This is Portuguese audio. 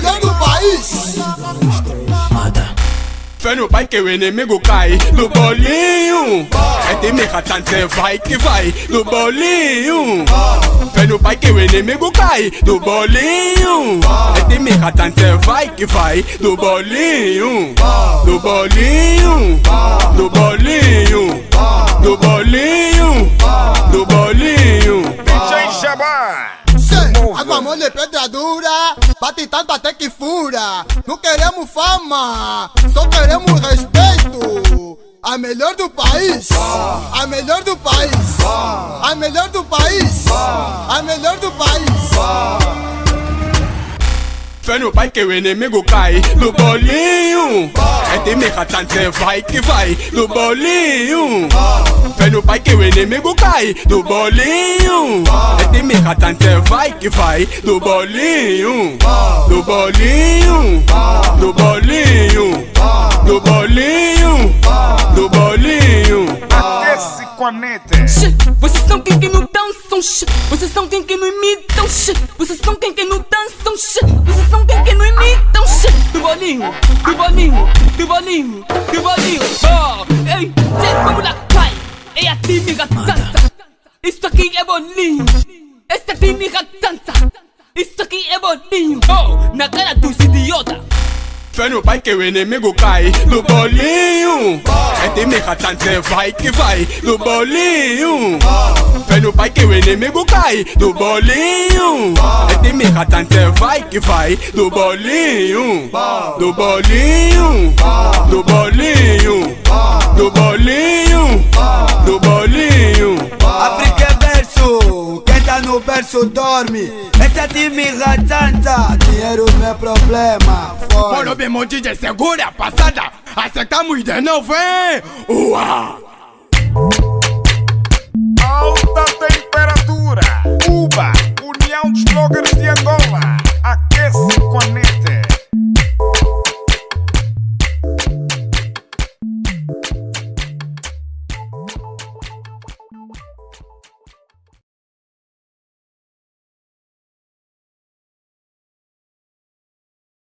melhor país. Fé no pai que o inimigo cai do bolinho. É de mirratante, vai que vai do bolinho. Fé no pai que o inimigo cai do bolinho. É de mirratante, vai que vai do bolinho. Do bolinho, do bolinho, do bolinho, do bolinho. DJ Jabá. Água mole, pedra dura bate tanto até que fura. Não queremos fama, só queremos respeito. A melhor do país, a melhor do país, a melhor do país, a melhor do país. Fé no pai que o inimigo cai do bolinho. É time ratante, vai que vai do bolinho. Fé no pai que o inimigo cai do bolinho. É time ratante, vai que vai do bolinho. Do bolinho. Do bolinho. Do bolinho. Do bolinho. Esse conete. Shit, Vocês são quem que não dançam. Vocês são quem que não imitam. Vocês são quem que não dançam, bolinho, do bolinho, do bolinho, do bolinho. Oh, ei, gente, vamos lá, vai. É a time dança. Isso aqui é bolinho. Esse é time dança. Isso aqui é bolinho. Oh, na cara dos idiota. Fé no pai que o inimigo cai do bolinho. É time ratante, vai que vai do bolinho. Fé no pai que o inimigo cai do bolinho. Time ratante, vai que vai do bolinho. Do bolinho. Do bolinho. Do bolinho. Do bolinho. África é berço, quem tá no berço dorme. Esse é time ratanta, dinheiro não é problema. Mano, bem, meu DJ, segura a passada. Acertamos de novo, hein? Uau!